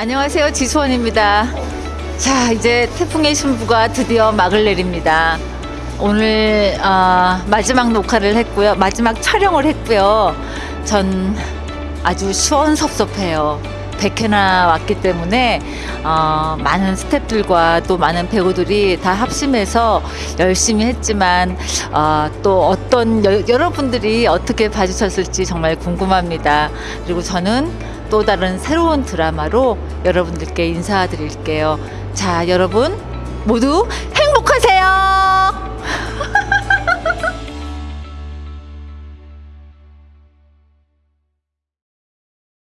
안녕하세요. 지수원입니다. 자, 이제 태풍의 신부가 드디어 막을 내립니다. 오늘 어, 마지막 녹화를 했고요. 마지막 촬영을 했고요. 전 아주 시원섭섭해요. 100회나 왔기 때문에 어, 많은 스태프들과 또 많은 배우들이 다 합심해서 열심히 했지만 어, 또 어떤 여, 여러분들이 어떻게 봐주셨을지 정말 궁금합니다. 그리고 저는 또 다른 새로운 드라마로 여러분들께 인사드릴게요. 자, 여러분 모두.